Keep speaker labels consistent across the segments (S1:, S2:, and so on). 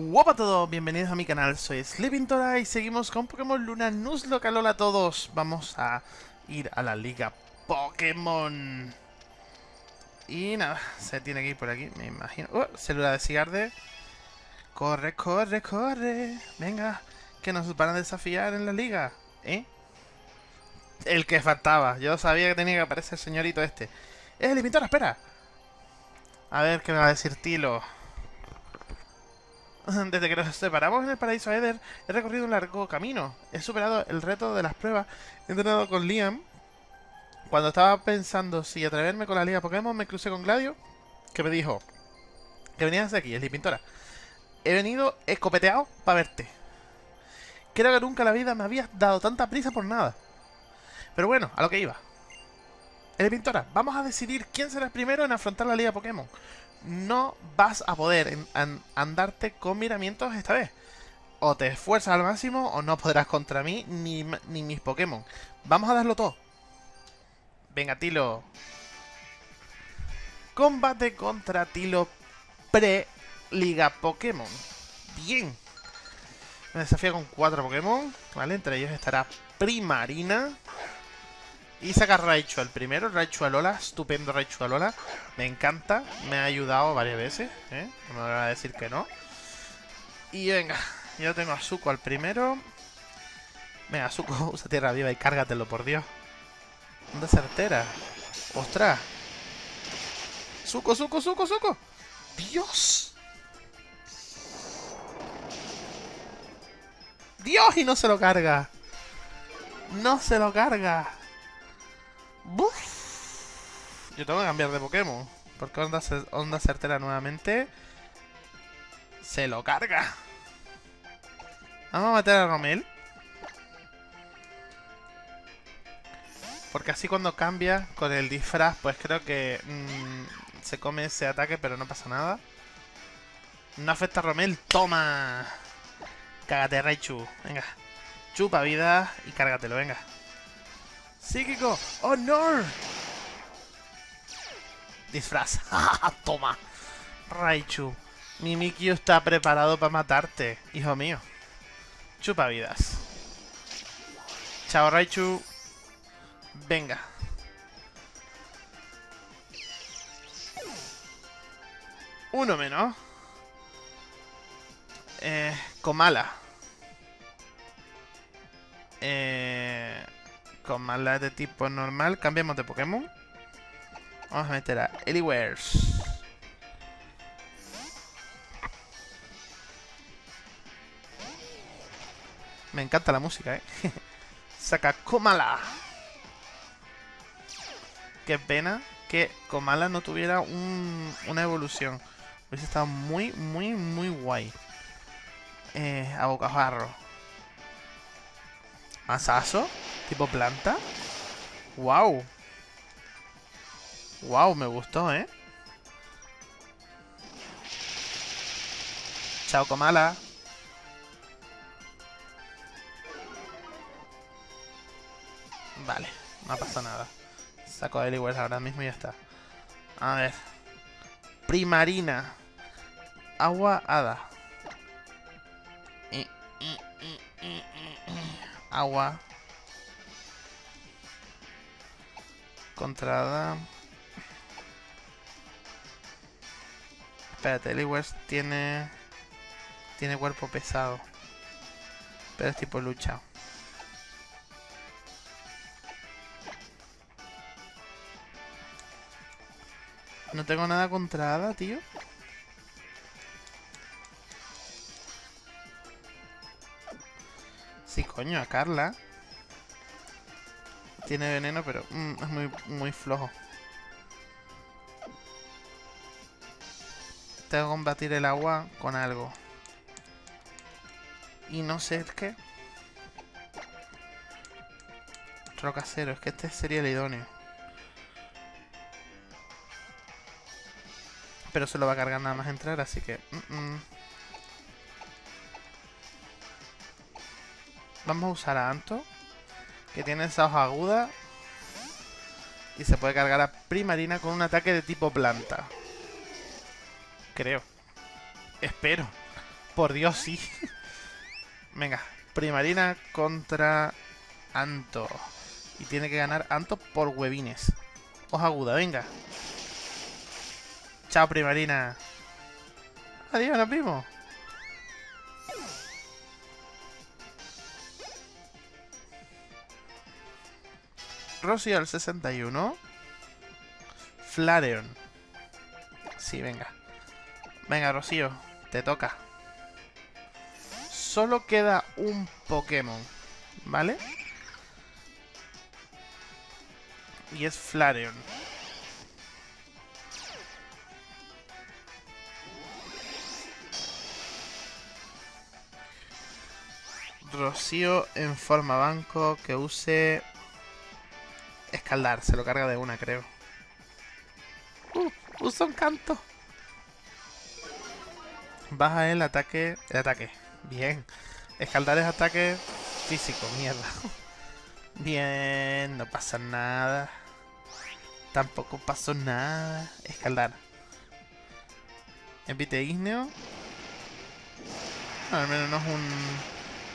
S1: Hola a todos, bienvenidos a mi canal, soy Sleepintora y seguimos con Pokémon Luna Nuzlocke. A todos, vamos a ir a la liga Pokémon. Y nada, se tiene que ir por aquí, me imagino. ¡Oh! Célula de Cigarde. Corre, corre, corre. Venga, que nos van a desafiar en la liga. ¿Eh? El que faltaba. Yo sabía que tenía que aparecer el señorito este. ¡Eh, Sleepintora, espera! A ver qué me va a decir Tilo. Desde que nos separamos en el paraíso Eder, he recorrido un largo camino. He superado el reto de las pruebas. He entrenado con Liam. Cuando estaba pensando si atreverme con la liga Pokémon, me crucé con Gladio, que me dijo que venías de aquí, es pintora. He venido escopeteado para verte. Creo que nunca en la vida me habías dado tanta prisa por nada. Pero bueno, a lo que iba. Pintora, vamos a decidir quién será el primero en afrontar la liga Pokémon no vas a poder andarte con miramientos esta vez. O te esfuerzas al máximo o no podrás contra mí ni, ni mis Pokémon. Vamos a darlo todo. Venga, Tilo. Combate contra Tilo pre-Liga Pokémon. Bien. Me desafía con cuatro Pokémon. ¿Vale? Entre ellos estará Primarina. Y saca Raichu al primero, Raichu Alola, estupendo Raichu Alola. Me encanta, me ha ayudado varias veces, ¿eh? No me van a decir que no. Y venga, yo tengo a Zuko al primero. Venga, Zuko, usa tierra viva y cárgatelo, por Dios. ¿Dónde certera? ¡Ostras! ¡Zuko, Zuko, Zuko, Zuko! ¡Dios! ¡Dios! Y no se lo carga. No se lo carga. Yo tengo que cambiar de Pokémon. Porque Onda, onda Certera nuevamente se lo carga. Vamos a meter a Romel. Porque así cuando cambia con el disfraz, pues creo que mm, se come ese ataque, pero no pasa nada. No afecta a Romel. ¡Toma! Cágate, Raichu. Venga. Chupa vida y cárgatelo, venga. ¡Psíquico! ¡Honor! Disfraz. Toma. Raichu. Mimikyu está preparado para matarte, hijo mío. Chupa vidas. Chao, Raichu. Venga. Uno menos. Eh, Komala. Eh con de tipo normal. Cambiamos de Pokémon. Vamos a meter a Eliwares. Me encanta la música, ¿eh? Saca Komala. Qué pena que Komala no tuviera una evolución. Hubiese estado muy, muy, muy guay. Eh, a bocajarro. ¿Masazo? ¿Tipo planta? ¡Wow! ¡Wow! Me gustó, ¿eh? Chao, Comala. Vale, no pasa nada. Saco a Eliwell ahora mismo y ya está. A ver. Primarina. Agua hada. Agua. Contrada. Espérate, Eliwers tiene... Tiene cuerpo pesado. Pero es tipo lucha. No tengo nada contra tío. Sí, coño, a Carla. Tiene veneno, pero mm, es muy, muy flojo. Tengo que combatir el agua con algo. Y no sé el qué. Rocacero, es que este sería el idóneo. Pero se lo va a cargar nada más entrar, así que... Mm, mm. Vamos a usar a Anto que tiene esa hoja aguda y se puede cargar a Primarina con un ataque de tipo planta. Creo. Espero. Por Dios, sí. Venga, Primarina contra Anto. Y tiene que ganar Anto por huevines. Hoja aguda, venga. Chao, Primarina. Adiós, nos vimos. Rosy al 61. Flareon. Sí, venga. Venga, Rocío, te toca. Solo queda un Pokémon, ¿vale? Y es Flareon. Rocío en forma banco que use escaldar. Se lo carga de una, creo. Uh, usa un canto. Baja el ataque. El ataque. Bien. Escaldar es ataque físico, mierda. Bien, no pasa nada. Tampoco pasó nada. Escaldar. Envite igneo. al menos no es un.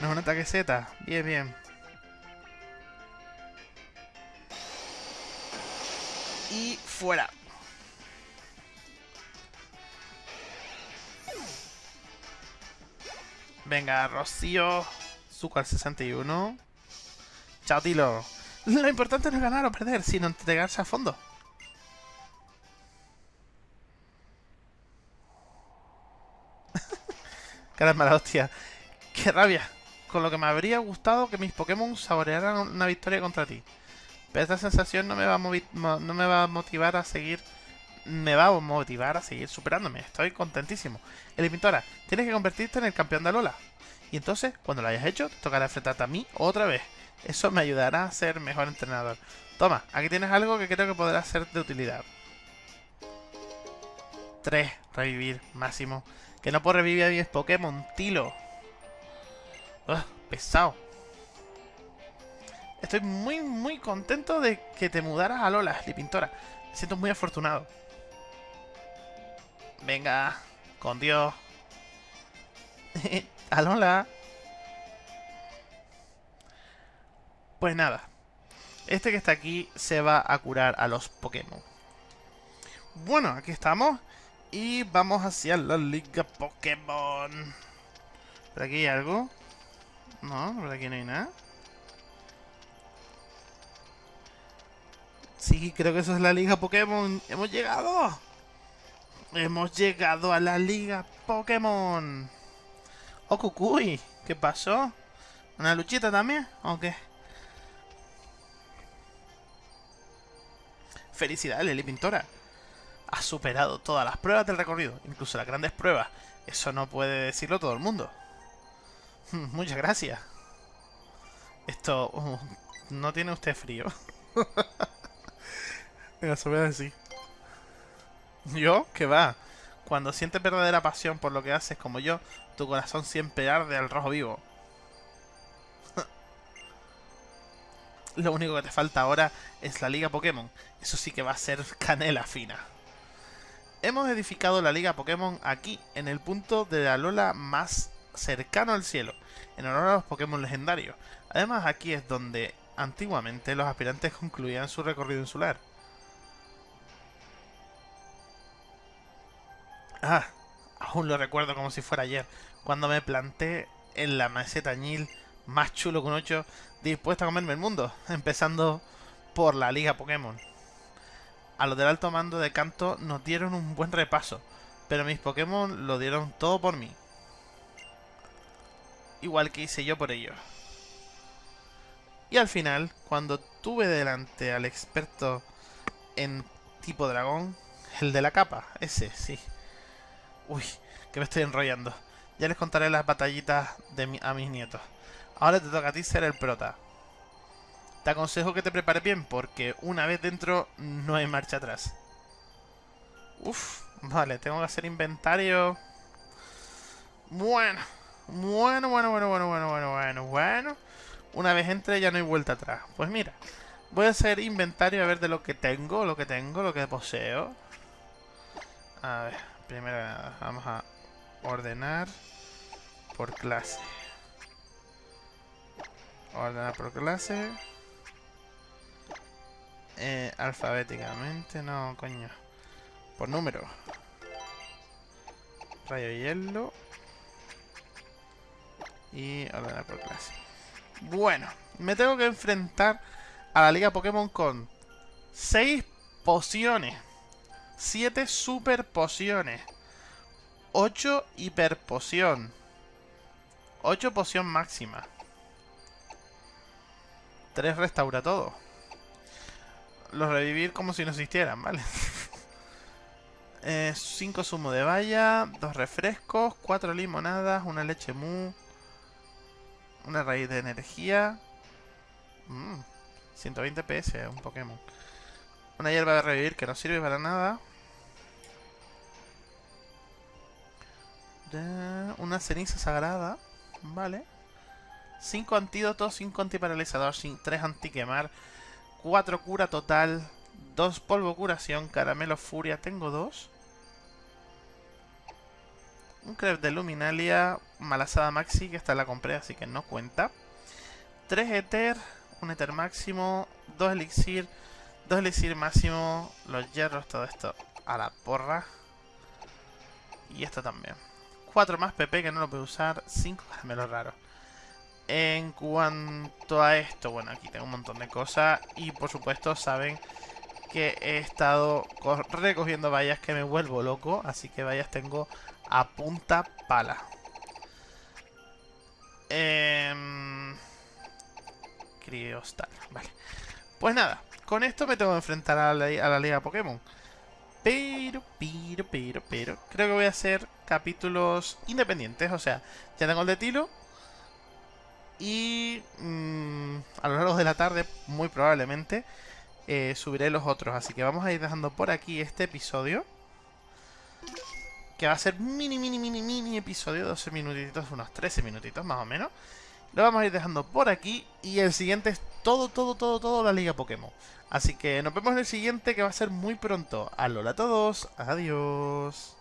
S1: No es un ataque Z. Bien, bien. Y fuera. Venga, Rocío. Zuko 61. Chao, Tilo. Lo importante no es ganar o perder, sino entregarse a fondo. Caramba, hostia. ¡Qué rabia! Con lo que me habría gustado que mis Pokémon saborearan una victoria contra ti. Pero esta sensación no me va a, no me va a motivar a seguir... Me va a motivar a seguir superándome. Estoy contentísimo. Elimintora, tienes que convertirte en el campeón de Alola. Y entonces, cuando lo hayas hecho, te tocará enfrentarte a mí otra vez. Eso me ayudará a ser mejor entrenador. Toma, aquí tienes algo que creo que podrá ser de utilidad. 3. Revivir, máximo. Que no puedo revivir a 10 Pokémon, Tilo. Pesado. Estoy muy, muy contento de que te mudaras a Lola, Lipintora. Me siento muy afortunado. Venga, con Dios. a Lola. Pues nada. Este que está aquí se va a curar a los Pokémon. Bueno, aquí estamos. Y vamos hacia la Liga Pokémon. ¿Por aquí hay algo? No, por aquí no hay nada. Sí, creo que eso es la Liga Pokémon. ¡Hemos llegado! ¡Hemos llegado a la Liga Pokémon! ¡Oh, Cucuy! ¿Qué pasó? ¿Una luchita también? ¿O qué? Felicidades, Lili Pintora. Has superado todas las pruebas del recorrido, incluso las grandes pruebas. Eso no puede decirlo todo el mundo. Muchas gracias. Esto... Uh, no tiene usted frío. Se voy a decir. ¿Yo? ¿Qué va? Cuando sientes verdadera pasión por lo que haces como yo, tu corazón siempre arde al rojo vivo. lo único que te falta ahora es la Liga Pokémon. Eso sí que va a ser canela fina. Hemos edificado la Liga Pokémon aquí, en el punto de la Lola más cercano al cielo, en honor a los Pokémon legendarios. Además, aquí es donde antiguamente los aspirantes concluían su recorrido insular. Ah, aún lo recuerdo como si fuera ayer, cuando me planté en la meseta Ñil, más chulo que un 8, dispuesto a comerme el mundo, empezando por la Liga Pokémon. A los del alto mando de canto nos dieron un buen repaso, pero mis Pokémon lo dieron todo por mí. Igual que hice yo por ellos. Y al final, cuando tuve delante al experto en tipo dragón, el de la capa, ese, sí. Uy, que me estoy enrollando. Ya les contaré las batallitas de a mis nietos. Ahora te toca a ti ser el prota. Te aconsejo que te prepares bien, porque una vez dentro no hay marcha atrás. Uf, vale, tengo que hacer inventario. Bueno, bueno, bueno, bueno, bueno, bueno, bueno, bueno, bueno. Una vez entre ya no hay vuelta atrás. Pues mira, voy a hacer inventario a ver de lo que tengo, lo que tengo, lo que poseo. A ver, primero vamos a ordenar. por clase. Ordenar por clase. Eh, alfabéticamente, no, coño. Por número. Rayo hielo. Y ordenar por clase. Bueno, me tengo que enfrentar a la liga Pokémon con 6 pociones. 7 super pociones. 8 hiper poción. 8 poción máxima. 3 restaura todo. Los revivir como si no existieran, ¿vale? 5 eh, zumo de valla, 2 refrescos, 4 limonadas, una leche mu, una raíz de energía. 120 mm, PS, un Pokémon. Una hierba de revivir que no sirve para nada. Una ceniza sagrada. Vale. 5 antídotos, 5 antiparalizador, 3 antiquemar, 4 cura total, 2 polvo curación, caramelo furia, tengo 2. Un crepe de luminalia, malasada maxi, que esta la compré así que no cuenta. 3 ether, un ether máximo, 2 elixir, 2 elixir máximo, los hierros, todo esto a la porra. Y esto también. 4 más PP que no lo puedo usar, 5 caramelos raros. En cuanto a esto, bueno, aquí tengo un montón de cosas y por supuesto saben que he estado recogiendo vallas que me vuelvo loco, así que vallas tengo a punta pala. Eh... Criostal, vale. Pues nada, con esto me tengo que enfrentar a la, a la liga Pokémon. Pero, pero, pero, pero, creo que voy a hacer capítulos independientes, o sea, ya tengo el de Tilo, y mm, a lo largo de la tarde, muy probablemente, eh, subiré los otros. Así que vamos a ir dejando por aquí este episodio. Que va a ser mini, mini, mini, mini episodio. 12 minutitos, unos 13 minutitos más o menos. Lo vamos a ir dejando por aquí. Y el siguiente es todo, todo, todo, todo la Liga Pokémon. Así que nos vemos en el siguiente que va a ser muy pronto. Alola a todos. Adiós.